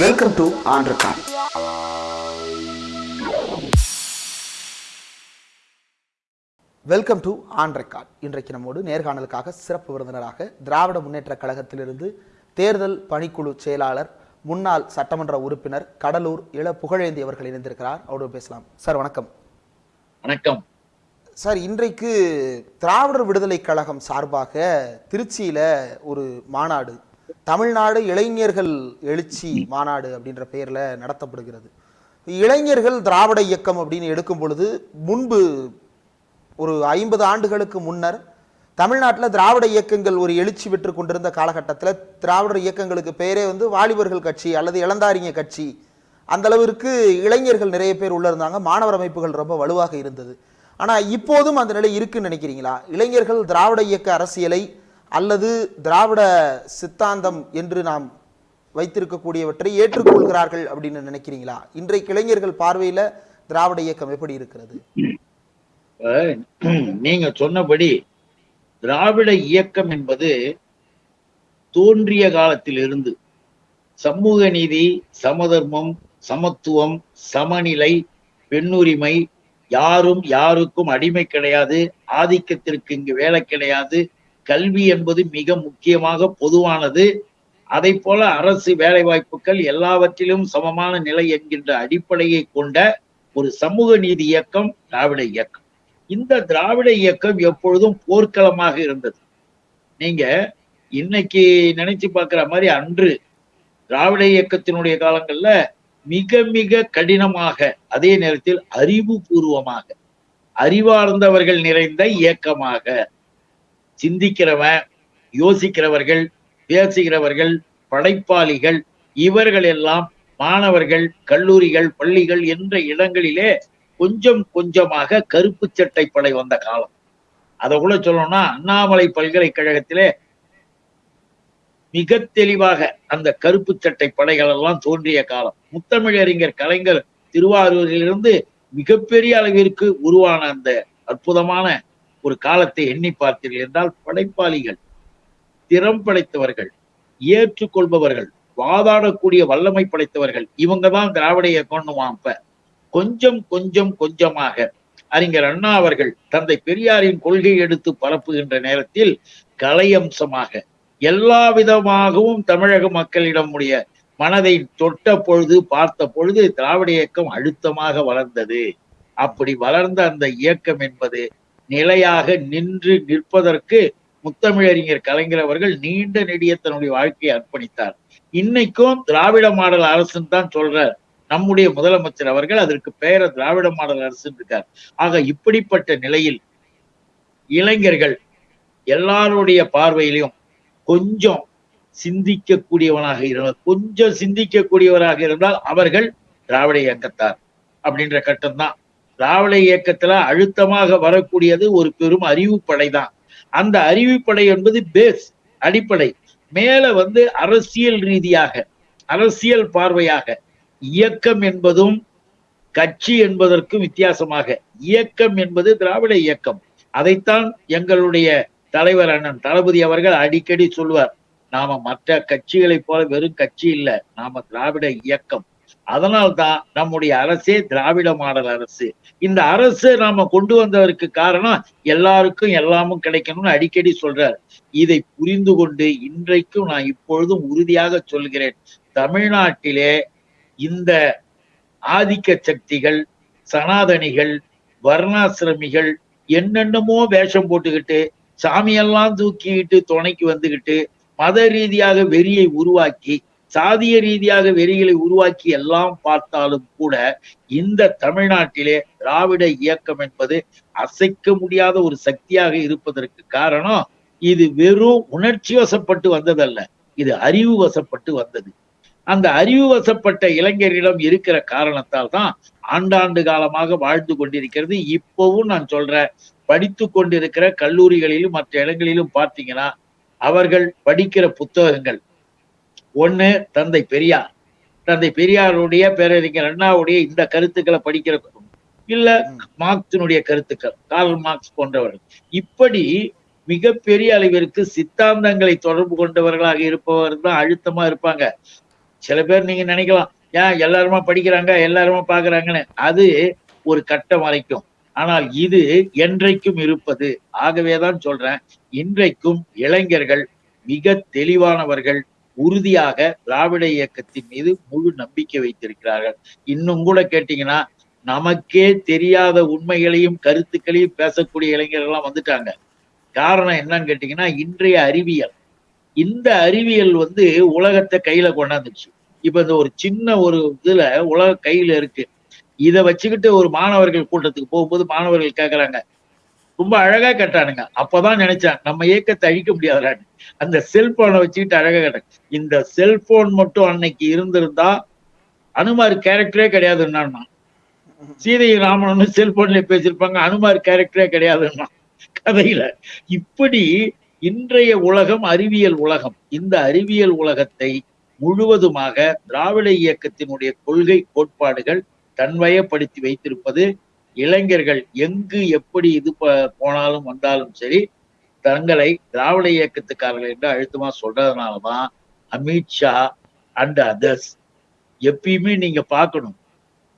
Welcome to record welcome to on record இன்றைக்கு நம்மோடு நேர்காணலுக்காக சிறப்பு விருந்தினராக திராவிட முன்னேற்ற கழகத்திலிருந்து தேர்தல் பணிக்குழு செயலாளர் முன்னாள் சட்டமன்ற உறுப்பினர் கடலூர் இள புகழேந்தி அவர்கள் இணைந்திருக்கிறார். அவரோடு பேசலாம். சார் வணக்கம். வணக்கம். சார் இன்றைக்கு திராவிடர் விடுதலை கழகம் சார்பாக திருச்சியில ஒரு மாநாடு தமிழ்நாடு இளைஞர்கள் எழுச்சி மாநாடு அப்படின்ற பெயரில் நடத்தப்படுகிறது. இளைஞர்கள் திராவிட இயக்கம் அப்படின்னு எடுக்கும் பொழுது முன்பு ஒரு ஐம்பது ஆண்டுகளுக்கு முன்னர் தமிழ்நாட்டில் திராவிட இயக்கங்கள் ஒரு எழுச்சி பெற்று கொண்டிருந்த காலகட்டத்தில் திராவிட இயக்கங்களுக்கு பெயரே வந்து வாலிபர்கள் கட்சி அல்லது இளந்தாரிங்க கட்சி. அந்தளவிற்கு இளைஞர்கள் நிறைய பேர் உள்ள இருந்தாங்க. மாணவர் அமைப்புகள் ரொம்ப வலுவாக இருந்தது. ஆனால் இப்போதும் அந்த நிலை இருக்குன்னு நினைக்கிறீங்களா? இளைஞர்கள் திராவிட இயக்க அரசியலை அல்லது திராவிட சித்தாந்தம் என்று நாம் வைத்திருக்கக்கூடியவற்றை ஏற்றுக்கொள்கிறார்கள் அப்படின்னு நினைக்கிறீங்களா? இன்றைக்கு இளைஞர்கள் பார்வையில திராவிட இயக்கம் எப்படி இருக்கிறது? நீங்க சொன்னபடி திராவிட இயக்கம் என்பது தோன்றிய காலத்திலிருந்து சமூக நீதி சமதர்மம் சமத்துவம் சமநிலை பெண்ணுரிமை யாரும் யாருக்கும் அடிமை கிடையாது ஆதிக்கத்திற்கு இங்கு வேலை கிடையாது கல்வி என்பது மிக முக்கியமாக பொதுவானது. அதை போல அரசு வேலை வாய்ப்புகள் எல்லாவற்றிலும் சமமான நிலை என்கின்ற அடிப்படையை கொண்ட ஒரு சமூக நீதி இயக்கம் திராவிட இயக்கம். இந்த திராவிட இயக்கம் எப்பொழுதும் போர்க்களமாக இருந்தது. நீங்க இன்னைக்கு நினைச்சு பார்க்கிற மாதிரி அன்று திராவிட இயக்கத்தினுடைய காலங்கள்ல மிக மிக கடினமாக அதே நேரத்தில் அறிவுபூர்வமாக அறிவார்ந்தவர்கள் நிறைந்த இயக்கமாக சிந்திக்கிறவன் யோசிக்கிறவர்கள் பேசுகிறவர்கள் படைப்பாளிகள் இவர்கள் எல்லாம் மாணவர்கள் கல்லூரிகள் பள்ளிகள் என்ற இடங்களிலே கொஞ்சம் கொஞ்சமாக கருப்பு சட்டை படை வந்த காலம். அதை கூட சொல்லணும்னா அண்ணாமலை பல்கலைக்கழகத்திலே மிக தெளிவாக அந்த கருப்பு சட்டை படைகள் எல்லாம் தோன்றிய காலம். முத்தமிழறிஞர் கலைஞர் திருவாரூரிலிருந்து மிகப்பெரிய அளவிற்கு உருவான அந்த அற்புதமான ஒரு காலத்தை எண்ணி பார்த்தீர்கள் என்றால் படைப்பாளிகள் திறம் படைத்தவர்கள் ஏற்றுக்கொள்பவர்கள் வாதாடக்கூடிய வல்லமை படைத்தவர்கள் இவங்க தான் திராவிட இயக்கம்னு அப்ப கொஞ்சம் கொஞ்சம் கொஞ்சமாக அறிஞர் அண்ணா அவர்கள் தந்தை பெரியாரின் கொள்கை எடுத்து பரப்புகின்ற நேரத்தில் கலையம்சமாக எல்லா விதமாகவும் தமிழக மக்களிடம் உடைய மனதை தொட்ட பொழுது பார்த்த பொழுது திராவிட இயக்கம் அழுத்தமாக வளர்ந்தது. அப்படி வளர்ந்த அந்த இயக்கம் என்பது நிலையாக நின்று நிற்பதற்கு முத்தமிழறிஞர் கலைஞர் அவர்கள் நீண்ட நெடிய தன்னுடைய வாழ்க்கையை அர்ப்பணித்தார். இன்னைக்கும் திராவிட மாடல் அரசுன்னு தான் சொல்றார். நம்முடைய முதலமைச்சர் அவர்கள் அதற்கு பெயர திராவிட மாடல் அரசு இருக்கார். ஆக இப்படிப்பட்ட நிலையில் இளைஞர்கள் எல்லாருடைய பார்வையிலையும் கொஞ்சம் சிந்திக்கக்கூடியவனாக இருந்தால் கொஞ்சம் சிந்திக்கக்கூடியவராக இருந்தால் அவர்கள் திராவிட இயக்கத்தார் அப்படின்ற கட்டம்தான் திராவிட இயக்கத்துல அழுத்தமாக வரக்கூடியது ஒரு பெரும் அறிவுப்படை தான் அந்த அறிவுப்படை என்பது பேஸ் அடிப்படை. மேல வந்து அரசியல் ரீதியாக அரசியல் பார்வையாக இயக்கம் என்பதும் கட்சி என்பதற்கும் வித்தியாசமாக. இயக்கம் என்பது திராவிட இயக்கம். அதைத்தான் எங்களுடைய தலைவர் அண்ணன் தளபதி அவர்கள் அடிக்கடி சொல்வார். நாம மற்ற கட்சிகளைப் போல வெறும் கட்சி இல்ல நாம திராவிட இயக்கம். அதனால்தான் நம்முடைய அரசே திராவிட மாடல் அரசு. இந்த அரசு நாம கொண்டு வந்ததற்கு காரணம் எல்லாருக்கும் எல்லாமும் கிடைக்கணும்னு அடிக்கடி சொல்றார். இதை புரிந்து கொண்டு இன்றைக்கும் நான் இப்பொழுதும் உறுதியாக சொல்கிறேன். தமிழ்நாட்டிலே இந்த ஆதிக்க சக்திகள் சனாதனிகள் வர்ணாசிரமிகள் என்னென்னமோ வேஷம் போட்டுக்கிட்டு சாமியெல்லாம் தூக்கிக்கிட்டு துணைக்கு வந்துகிட்டு மத ரீதியாக வெறியை உருவாக்கி சாதிய ரீதியாக வெறிகளை உருவாக்கி எல்லாம் பார்த்தாலும் கூட இந்த தமிழ்நாட்டிலே திராவிட இயக்கம் என்பது அசைக்க முடியாத ஒரு சக்தியாக இருப்பதற்கு காரணம் இது வெறும் உணர்ச்சி வசப்பட்டு வந்ததல்ல. இது அறிவு வசப்பட்டு வந்தது. அந்த அறிவு வசப்பட்ட இளைஞரிடம் இருக்கிற காரணத்தால் தான் ஆண்டாண்டு காலமாக வாழ்ந்து கொண்டிருக்கிறது. இப்பவும் நான் சொல்றேன் படித்து கொண்டிருக்கிற கல்லூரிகளிலும் மற்ற இடங்களிலும் பார்த்தீங்கன்னா அவர்கள் படிக்கிற புத்தகங்கள் ஒண்ணு தந்தை பெரியார். தந்தை பெரியாருடைய பேரறிஞர் அண்ணாவுடைய இந்த கருத்துக்களை படிக்கிற இல்ல மார்க்சினுடைய கருத்துக்கள் கார்ல் மார்க்ஸ் போன்றவர்கள். இப்படி மிகப்பெரிய அளவிற்கு சித்தாந்தங்களை தொடர்பு கொண்டவர்களாக இருப்பவர் தான் அழுத்தமா இருப்பாங்க. சில பேர் நீங்க நினைக்கலாம் ஏன் எல்லாருமா படிக்கிறாங்க எல்லாருமா பாக்குறாங்கன்னு? அது ஒரு கட்டம் வரைக்கும் ஆனால் இது என்றைக்கும் இருப்பது. ஆகவேதான் சொல்றேன் இன்றைக்கும் இளைஞர்கள் மிக தெளிவானவர்கள் உறுதியாக திராவிட இயக்கத்தின் மீது முழு நம்பிக்கை வைத்திருக்கிறார்கள். இன்னும் கூட கேட்டீங்கன்னா நமக்கே தெரியாத உண்மைகளையும் கருத்துக்களையும் பேசக்கூடிய இளைஞர்கள் எல்லாம் வந்துட்டாங்க. காரணம் என்னன்னு கேட்டீங்கன்னா இன்றைய அறிவியல். இந்த அறிவியல் வந்து உலகத்தை கையில கொண்டாந்துச்சு இப்ப இந்த ஒரு சின்ன ஒரு இதுல உலக கையில இருக்கு. இதை வச்சுக்கிட்டு ஒரு மாணவர்கள் கூட்டத்துக்கு போகும்போது மாணவர்கள் கேக்குறாங்க ரொம்ப அழகா கேட்டானுங்க அப்பதான் நினைச்சேன் நம்ம இயக்கத்தை அழிக்க முடியாதுலான்னு அந்த செல்போனை வச்சுக்கிட்டு அழகா கேட்டாங்க இந்த செல்போன் மட்டும் அன்னைக்கு இருந்திருந்தா அனுமார் கேரக்டரே கிடையாதுன்னா சீதை ராமனும் செல்போன்ல பேசியிருப்பாங்க அனுமார் கேரக்டரே கிடையாதுன்னா கதையில. இப்படி இன்றைய உலகம் அறிவியல் உலகம். இந்த அறிவியல் உலகத்தை முழுவதுமாக திராவிட இயக்கத்தினுடைய கொள்கை கோட்பாடுகள் தன்வயப்படுத்தி வைத்திருப்பது இளைஞர்கள் எங்கு எப்படி இது போனாலும் வந்தாலும் சரி தங்களை திராவிட இயக்கத்துக்காரர்கள் என்று அழுத்தமா சொல்றதுனாலதான் அமித்ஷா அண்ட் அதர்ஸ் எப்பயுமே நீங்க பார்க்கணும்.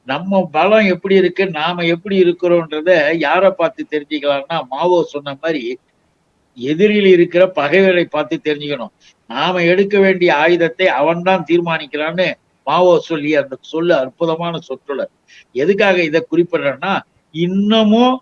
நம்ம பலம் எப்படி இருக்கு நாம எப்படி இருக்கிறோன்றத யாரை பார்த்து தெரிஞ்சுக்கலாம்னா மாவோ சொன்ன மாதிரி எதிரில் இருக்கிற பகைவரை பார்த்து தெரிஞ்சுக்கணும். நாம எடுக்க வேண்டிய ஆயுதத்தை அவன்தான் தீர்மானிக்கிறான்னு மாவோ சொல்லி அந்த சொல்லு அற்புதமான சொற்றொடர். எதுக்காக இதை குறிப்பிடுறேன்னா இன்னமும்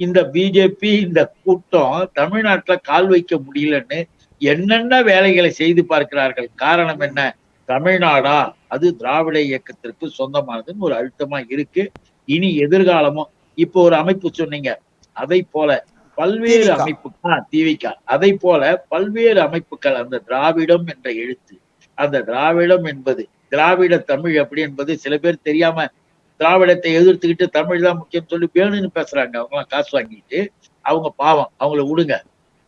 இந்த பிஜேபி இந்த கூட்டம் தமிழ்நாட்டுல கால் வைக்க முடியலன்னு என்னென்ன வேலைகளை செய்து பார்க்கிறார்கள்? காரணம் என்ன? தமிழ்நாடா? அது திராவிட இயக்கத்திற்கு சொந்தமானதுன்னு ஒரு அழுத்தமா இருக்கு. இனி எதிர்காலமும் இப்போ ஒரு அமைப்பு சொன்னீங்க அதை போல பல்வேறு. அமைப்புகள் திவிக அதை போல பல்வேறு அமைப்புகள் அந்த திராவிடம் என்ற எழுத்து அந்த திராவிடம் என்பது திராவிட தமிழ் அப்படி என்பது சில பேர் தெரியாம திராவிடத்தை எதிர்த்துக்கிட்டு தமிழ் தான் முக்கியம் சொல்லி வேணும்னு பேசுறாங்க. அவங்க காசு வாங்கிட்டு அவங்க பாவம் அவங்கள விடுங்க.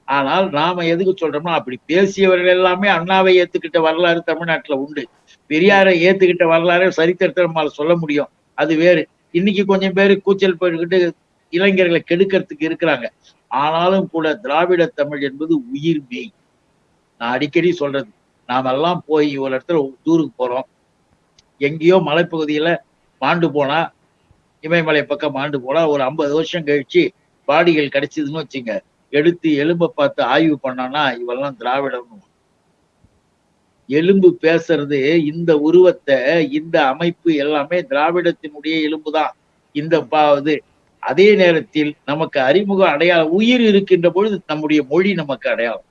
ஆனால் நாம எதுக்கு சொல்றோம்னா அப்படி பேசியவர்கள் எல்லாமே அண்ணாவை ஏத்துக்கிட்ட வரலாறு தமிழ்நாட்டுல உண்டு. பெரியாரை ஏத்துக்கிட்ட வரலாறு சரித்திரத்தை நம்மால சொல்ல முடியும். அது வேறு. இன்னைக்கு கொஞ்சம் பேர் கூச்சல் போட்டுக்கிட்டு இளைஞர்களை கெடுக்கிறதுக்கு இருக்கிறாங்க. ஆனாலும் கூட திராவிட தமிழ் என்பது உயிர் மெய். நான் அடிக்கடி சொல்றது நாமெல்லாம் போய் ஒரு இடத்துல டூருக்கு போறோம். எங்கேயோ மலைப்பகுதியில மாண்டு போனா இமயமலை பக்கம் மாண்டு போனா ஒரு ஐம்பது வருஷம் கழிச்சு பாடிகள் கிடைச்சதுன்னு வச்சுங்க. எடுத்து எலும்பை பார்த்து ஆய்வு பண்ணானா இவெல்லாம் திராவிடம் எலும்பு பேசுறது இந்த உருவத்தை இந்த அமைப்பு எல்லாமே திராவிடத்தினுடைய எலும்புதான். இந்த பாவது அதே நேரத்தில் நமக்கு அறிமுக அடையாளம் உயிர் இருக்கின்ற பொழுது நம்முடைய மொழி நமக்கு அடையாளம்.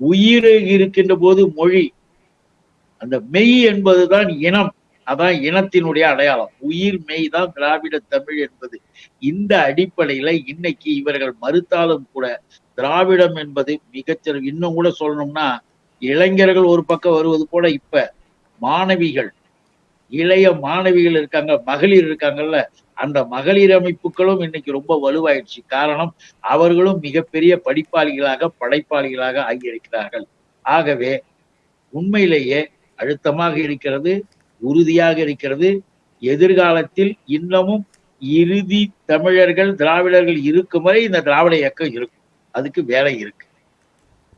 உயிர் இருக்கின்ற போது மொழி அந்த மெய் என்பதுதான் இனம். அதான் இனத்தினுடைய அடையாளம். உயிர் மெய் தான் திராவிட தமிழ் என்பது. இந்த அடிப்படையில இன்னைக்கு இவர்கள் மறுத்தாலும் கூட திராவிடம் என்பது மிகச்சிற இன்னும் கூட சொல்லணும்னா இளைஞர்கள் ஒரு பக்கம் வருவது போல இப்ப மாணவிகள் இளைய மாணவிகள் இருக்காங்க மகளிர் இருக்காங்கல்ல அந்த மகளிர் அமைப்புகளும் இன்னைக்கு ரொம்ப வலுவாயிடுச்சு. காரணம் அவர்களும் மிகப்பெரிய படிப்பாளிகளாக படைப்பாளிகளாக ஆகியிருக்கிறார்கள். ஆகவே உண்மையிலேயே அழுத்தமாக இருக்கிறது உறுதியாக இருக்கிறது. எதிர்காலத்தில் இன்னமும் இறுதி தமிழர்கள் திராவிடர்கள் இருக்கும் வரை இந்த திராவிட இயக்கம் இருக்கும். அதுக்கு வேலை இருக்கு.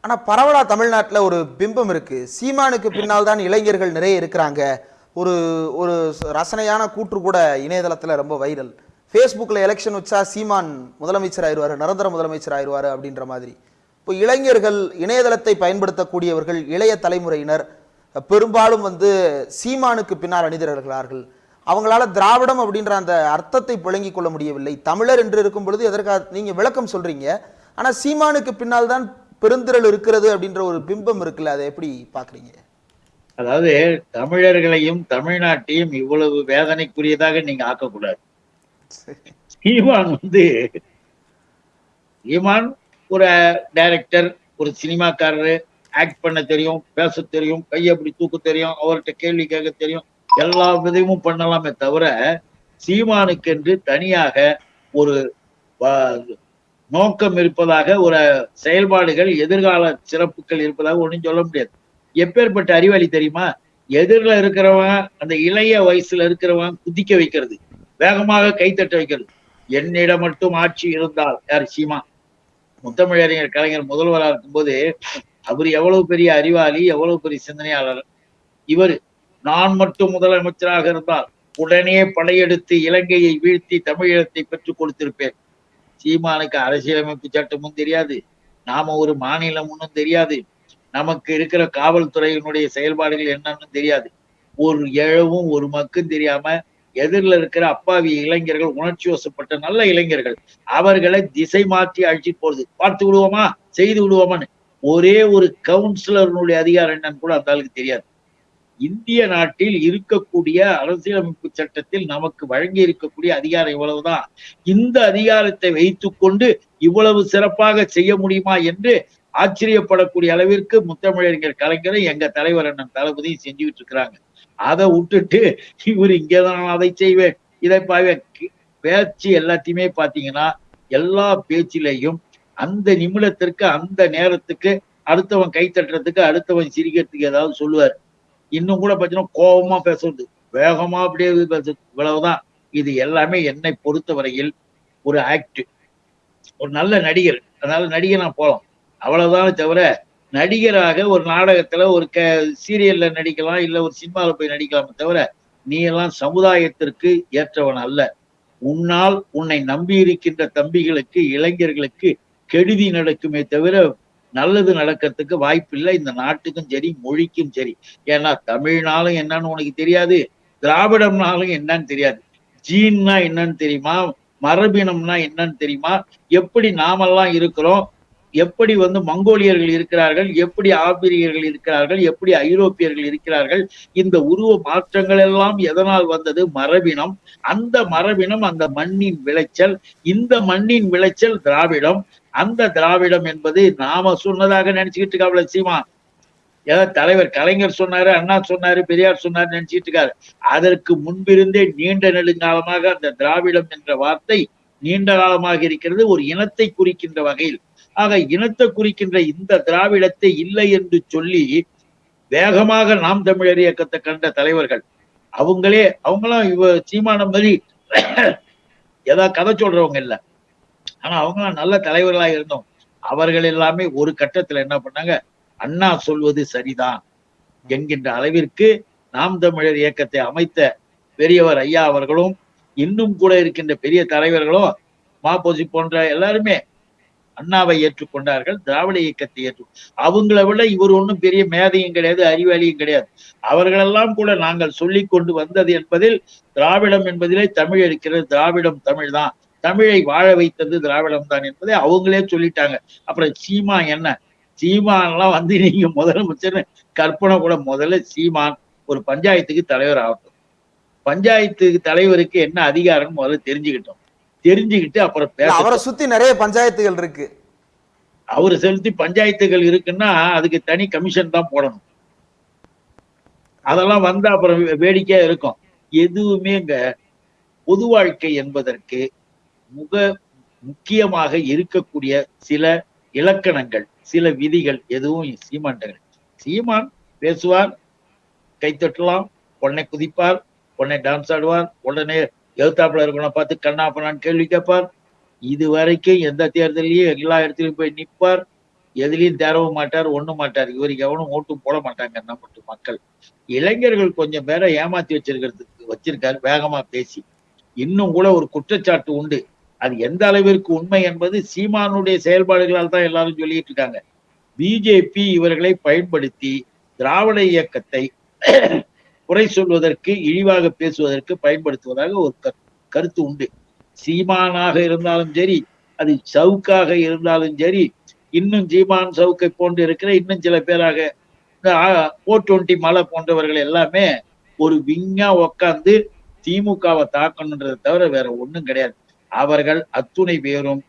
ஆனா பரவலா தமிழ்நாட்டுல ஒரு பிம்பம் இருக்கு. சீமானுக்கு பின்னால் தான் இளைஞர்கள் நிறைய இருக்கிறாங்க. ஒரு ஒரு ரசனையான கூற்று கூட இணையதளத்துல ரொம்ப வைரல். ஃபேஸ்புக்கில் எலெக்ஷன் வச்சா சீமான் முதலமைச்சர் ஆயிடுவார் நிரந்தர முதலமைச்சர் ஆயிடுவார் அப்படின்ற மாதிரி. இப்போ இளைஞர்கள் இணையதளத்தை பயன்படுத்தக்கூடியவர்கள் இளைய தலைமுறையினர் பெரும்பாலும் வந்து சீமானுக்கு பின்னால் அணிதிரர்களார்கள். அவங்களால திராவிடம் அப்படின்ற அந்த அர்த்தத்தை புழங்கிக் கொள்ள முடியவில்லை. தமிழர் என்று இருக்கும் பொழுது எதற்காக நீங்க விளக்கம் சொல்றீங்க. ஆனா சீமானுக்கு பின்னால் தான் பெருந்திரள் இருக்கிறது அப்படின்ற ஒரு பிம்பம் இருக்குல்ல அதை எப்படி பாக்குறீங்க அதாவது தமிழர்களையும் தமிழ்நாட்டையும் இவ்வளவு வேதனைக்குரியதாக நீங்க ஆக்கக்கூடாது. சீமான் வந்து சீமான் ஒரு டைரக்டர் ஒரு சினிமாக்காரரு ஆக்ட் பண்ண தெரியும் பேச தெரியும் கையை அப்படி தூக்க தெரியும் அவர்கிட்ட கேள்வி கேட்க தெரியும். எல்லா விதமும் பண்ணலாமே தவிர சீமானுக்கென்று தனியாக ஒரு நோக்கம் இருப்பதாக ஒரு செயல்பாடுகள் எதிர்கால சிறப்புகள் இருப்பதாக ஒண்ணும் சொல்ல முடியாது. எப்பேற்பட்ட அறிவாளி தெரியுமா? எதிரில் இருக்கிறவன் அந்த இளைய வயசுல இருக்கிறவன் குதிக்க வைக்கிறது. வேகமாக கைத்தட்ட வைக்கிறது. என்னிடம் மட்டும் ஆட்சி இருந்தால் யார்? சீமா முத்தமிழறிஞர் கலைஞர் முதல்வராக இருக்கும்போது அவர் எவ்வளவு பெரிய அறிவாளி எவ்வளவு பெரிய சிந்தனையாளர். இவர் நான் மட்டும் முதலமைச்சராக இருந்தால் உடனே படையெடுத்து இலங்கையை வீழ்த்தி தமிழகத்தை பெற்றுக் கொடுத்திருப்பேன். சீமானுக்கு அரசியலமைப்பு சட்டமும் தெரியாது. நாம ஒரு மாநிலம் ஒன்றும் தெரியாது. நமக்கு இருக்கிற காவல்துறையினுடைய செயல்பாடுகள் என்னன்னு தெரியாது. ஒரு எழவும் ஒரு மக்கும் தெரியாம எதிரில் இருக்கிற அப்பாவி இளைஞர்கள் உணர்ச்சி வசப்பட்ட நல்ல இளைஞர்கள் அவர்களை திசை மாற்றி அழிச்சு போறது. பார்த்து விடுவோமா? செய்து விடுவோமான்னு. ஒரே ஒரு கவுன்சிலருடைய அதிகாரம் என்னன்னு கூட அந்த ஆளுக்கு தெரியாது. இந்திய நாட்டில் இருக்கக்கூடிய அரசியலமைப்பு சட்டத்தில் நமக்கு வழங்கி இருக்கக்கூடிய அதிகாரம் இவ்வளவுதான். இந்த அதிகாரத்தை வைத்துக்கொண்டு இவ்வளவு சிறப்பாக செய்ய முடியுமா என்று ஆச்சரியப்படக்கூடிய அளவிற்கு முத்தமிழறிஞர் கலைஞரும் எங்க தலைவர் அண்ணன் தளபதியும் செஞ்சுக்கிட்டு இருக்கிறாங்க. அதை விட்டுட்டு இவர் இங்கேதான் நான் அதை செய்வேன் இதை பாவேன். பேச்சு எல்லாத்தையுமே பாத்தீங்கன்னா எல்லா பேச்சிலையும் அந்த நிமிடத்திற்கு அந்த நேரத்துக்கு அடுத்தவன் கை தட்டுறதுக்கு அடுத்தவன் சிரிக்கிறதுக்கு ஏதாவது சொல்லுவார். இன்னும் கூட பார்த்தீங்கன்னா கோபமா பேசுறது. வேகமா அப்படியே பேசுறது. இவ்வளவுதான். இது எல்லாமே என்னை பொறுத்தவரையில் ஒரு ஆக்ட் ஒரு நல்ல நடிகர். அதனால நான் போலாம். அவ்வளவுதான் தவிர நடிகராக ஒரு நாடகத்துல ஒரு க சீரியல்ல நடிக்கலாம் இல்ல ஒரு சினிமாவில் போய் நடிக்கலாமே தவிர நீ எல்லாம் சமுதாயத்திற்கு ஏற்றவன் அல்ல. உன்னால் உன்னை நம்பி இருக்கின்ற தம்பிகளுக்கு இளைஞர்களுக்கு கெடுதி நடக்குமே தவிர நல்லது நடக்கிறதுக்கு வாய்ப்பில்லை. இந்த நாட்டுக்கும் சரி மொழிக்கும் சரி. ஏன்னா தமிழ்னாலும் என்னன்னு உனக்கு தெரியாது திராவிடம்னாலும் என்னன்னு தெரியாது. ஜீன்னா என்னன்னு தெரியுமா? மரபினம்னா என்னன்னு தெரியுமா? எப்படி நாமெல்லாம் இருக்கிறோம்? எப்படி வந்து மங்கோலியர்கள் இருக்கிறார்கள்? எப்படி ஆப்பிரியர்கள் இருக்கிறார்கள்? எப்படி ஐரோப்பியர்கள் இருக்கிறார்கள்? இந்த உருவ மாற்றங்கள் எல்லாம் எதனால் வந்தது? மரபினம். அந்த மரபினம் அந்த மண்ணின் விளைச்சல். இந்த மண்ணின் விளைச்சல் திராவிடம். அந்த திராவிடம் என்பது நாம சொன்னதாக நினைச்சுக்கிட்டு இருக்காப்ல சீமா ஏதாவது தலைவர் கலைஞர் சொன்னாரு அண்ணா சொன்னாரு பெரியார் சொன்னாரு நினைச்சிட்டு இருக்காரு. அதற்கு முன்பிருந்தே நீண்ட நெடுங்காலமாக அந்த திராவிடம் என்ற வார்த்தை நீண்ட காலமாக இருக்கிறது ஒரு இனத்தை குறிக்கின்ற வகையில். ஆக இனத்தை குறிக்கின்ற இந்த திராவிடத்தை இல்லை என்று சொல்லி வேகமாக நாம் தமிழர் இயக்கத்தை கண்ட தலைவர்கள் அவங்களே அவங்களாம் இவ சீமான மாதிரி ஏதாவது கதை சொல்றவங்க இல்ல. ஆனா அவங்களாம் நல்ல தலைவர்களா இருந்தோம். அவர்கள் எல்லாமே ஒரு கட்டத்துல என்ன பண்ணாங்க? அண்ணா சொல்வது சரிதான் என்கின்ற அளவிற்கு நாம் தமிழர் இயக்கத்தை அமைத்த பெரியவர் ஐயா அவர்களும் இன்னும் கூட இருக்கின்ற பெரிய தலைவர்களும் மாபோசி போன்ற எல்லாருமே அண்ணாவை ஏற்றுக்கொண்டார்கள் திராவிட இயக்கத்தை ஏற்று அவங்கள விட இவர் ஒன்றும் பெரிய மேதையும் கிடையாது அறிவாளியும் கிடையாது. அவர்களெல்லாம் கூட நாங்கள் சொல்லி கொண்டு வந்தது என்பதில் திராவிடம் என்பதிலே தமிழ் இருக்கிறது திராவிடம் தமிழ் தான் தமிழை வாழ வைத்தது திராவிடம் தான் என்பதை அவங்களே சொல்லிட்டாங்க. அப்புறம் சீமா என்ன? சீமான்லாம் வந்து நீங்க முதலமைச்சர் கற்பனை கூட முதல்ல சீமான் ஒரு பஞ்சாயத்துக்கு தலைவர் ஆகட்டும். பஞ்சாயத்துக்கு தலைவருக்கு என்ன அதிகாரம் முதல்ல தெரிஞ்சுக்கிட்டோம். தெரிஞ்சுக்கிட்டு அப்புறம் பேச அவரை சுத்தி நிறைய பஞ்சாயத்துகள் இருக்கு. அவர் செலுத்தி பஞ்சாயத்துகள் இருக்குன்னா அதுக்கு தனி கமிஷன் தான் போடணும். அதெல்லாம் வந்தா அப்புறம் வேடிக்கையா இருக்கும். எதுவுமே இங்க பொது வாழ்க்கை என்பதற்கு முக முக்கியமாக இருக்கக்கூடிய சில இலக்கணங்கள் சில விதிகள் எதுவும் சீமான்கள் சீமான் பேசுவார் கைத்தட்டலாம் உடனே குதிப்பார் உடனே டான்ஸ் ஆடுவார் உடனே எழுத்தாப்புல இருக்கணும் பார்த்து கண்ணாப்பண்ணான்னு கேள்வி கேட்பார். இது வரைக்கும் எந்த தேர்தலையும் எல்லா இடத்துலயும் போய் நிப்பார் எதுலயும் தேரவ மாட்டார் ஒண்ணும் மாட்டார். இவருக்கு எவனும் ஓட்டும் போட மாட்டாங்க நம்ம மக்கள். இளைஞர்கள் கொஞ்சம் பேரை ஏமாத்தி வச்சிருக்கிறதுக்கு வச்சிருக்காரு வேகமா பேசி. இன்னும் கூட ஒரு குற்றச்சாட்டு உண்டு. அது எந்த அளவிற்கு உண்மை என்பது சீமானுடைய செயல்பாடுகளால் தான் எல்லாரும் சொல்லிட்டு இருக்காங்க. பிஜேபி இவர்களை பயன்படுத்தி திராவிட இயக்கத்தை குறை சொல்வதற்கு இழிவாக பேசுவதற்கு பயன்படுத்துவதாக ஒரு கரு- கருத்து உண்டு. சீமானாக இருந்தாலும் சரி அது சவுக்காக இருந்தாலும் சரி இன்னும் சீமான் சவுக்கை போன்று இருக்கிற இன்னும் சில பேராக ஓ டுவெண்ட்டி மலை போன்றவர்கள் எல்லாமே ஒரு விங்கா உக்காந்து திமுகவை தாக்கணுன்றதை தவிர வேற ஒண்ணும் கிடையாது. அவர்கள் அத்துணை பேரும்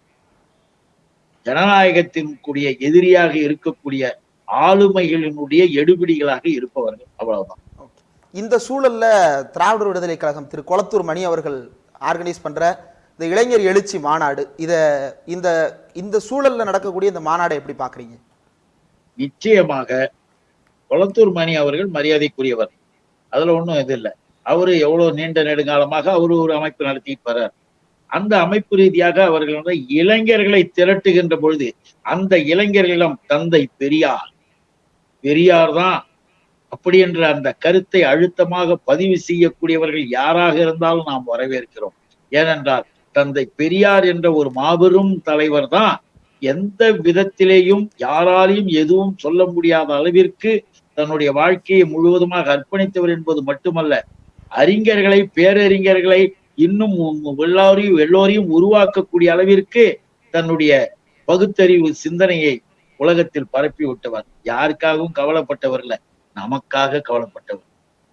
ஜனநாயகத்தின் கூடிய எதிரியாக இருக்கக்கூடிய ஆளுமைகளினுடைய எடுபிடிகளாக இருப்பவர்கள். அவ்வளவுதான். இந்த சூழல்ல திராவிடர் விடுதலை கழகம் திரு கொளத்தூர் மணி அவர்கள் ஆர்கனைஸ் பண்ற இந்த இளைஞர் எழுச்சி மாநாடு இத இந்த இந்த சூழல்ல நடக்கக்கூடிய இந்த மாநாடை எப்படி பாக்குறீங்க? நிச்சயமாக கொளத்தூர் மணி அவர்கள் மரியாதைக்குரியவர். அதுல ஒண்ணும் இது இல்லை. அவரு எவ்வளவு நீண்ட நெடுங்காலமாக அவரு ஒரு அமைப்பு நடத்திட்டு வர்றார். அந்த அமைப்பு ரீதியாக அவர்கள் வந்து இளைஞர்களை திரட்டுகின்ற பொழுது அந்த இளைஞர்களிடம் தந்தை பெரியார் பெரியார் தான் அப்படி என்ற அந்த கருத்தை அழுத்தமாக பதிவு செய்யக்கூடியவர்கள் யாராக இருந்தாலும் நாம் வரவேற்கிறோம். ஏனென்றால் தந்தை பெரியார் என்ற ஒரு மாபெரும் தலைவர் தான் எந்த விதத்திலேயும் யாராலையும் எதுவும் சொல்ல முடியாத அளவிற்கு தன்னுடைய வாழ்க்கையை முழுவதுமாக அர்ப்பணித்தவர் என்பது மட்டுமல்ல அறிஞர்களை பேரறிஞர்களை இன்னும் எல்லோரையும் எல்லோரையும் உருவாக்கக்கூடிய அளவிற்கு தன்னுடைய பகுத்தறிவு சிந்தனையை உலகத்தில் பரப்பி விட்டவர். யாருக்காகவும் கவலைப்பட்டவர் இல்ல. நமக்காக கவலைப்பட்டவர்.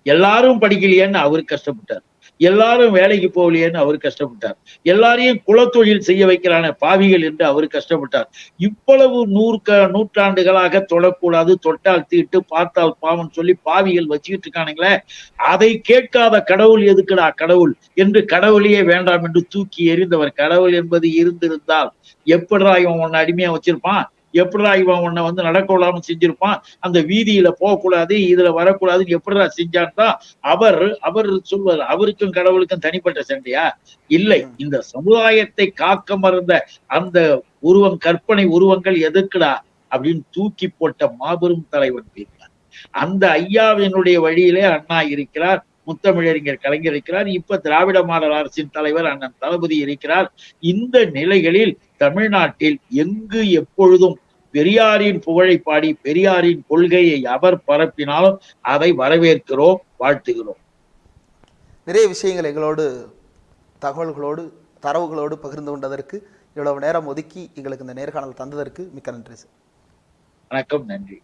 எல்லாரும் படிக்கலையேன்னு அவர் கஷ்டப்பட்டார். எல்லாரும் வேலைக்கு போகலையேன்னு அவர் கஷ்டப்பட்டார். எல்லாரையும் குலத்தொழில் செய்ய வைக்கிறான பாவிகள் என்று அவர் கஷ்டப்பட்டார். இவ்வளவு நூற்க நூற்றாண்டுகளாக தொடக்கூடாது தொட்டால் தீட்டு பார்த்தால் பாவம் சொல்லி பாவிகள் வச்சுக்கிட்டு இருக்கானுங்களே அதை கேட்காத கடவுள் எதுக்குடா கடவுள்? என்று கடவுளையே வேண்டாம் என்று தூக்கி எறிந்தவர். கடவுள் என்பது இருந்திருந்தால் எப்படிடா இவன் உன்னை அடிமையா வச்சிருப்பான்? எப்படிடா இவன் உன்னை வந்து நடக்க விடாம செஞ்சிருப்பான்? அந்த வீதியில போகக்கூடாது இதுல வரக்கூடாதுன்னு எப்படிடா செஞ்சான் தான் அவர் அவர் சொல்வார் அவருக்கும் கடவுளுக்கும் தனிப்பட்ட சண்டையா? இல்லை. இந்த சமுதாயத்தை காக்க மறந்த அந்த உருவம் கற்பனை உருவங்கள் எதுக்குடா? அப்படின்னு தூக்கி போட்ட மாபெரும் தலைவன் பெரியார் அந்த ஐயாவினுடைய வழியிலே அண்ணா இருக்கிறார் முத்தமிழறிஞர் கலைஞர் இருக்கிறார் இப்ப திராவிட மாடல் அரசின் தலைவர் அண்ணன் தளபதி இருக்கிறார். இந்த நிலைகளில் தமிழ்நாட்டில் எங்கு எப்பொழுதும் பெரியாரின் புகழை பாடி பெரியாரின் கொள்கையை அவர் பரப்பினாலும் அதை வரவேற்கிறோம் வாழ்த்துகிறோம். நிறைய விஷயங்கள் எங்களோடு தகவல்களோடு தரவுகளோடு பகிர்ந்து கொண்டதற்கு இவ்வளவு நேரம் ஒதுக்கி எங்களுக்கு இந்த நேர்காணல் தந்ததற்கு மிக்க நன்றி சார். வணக்கம் நன்றி.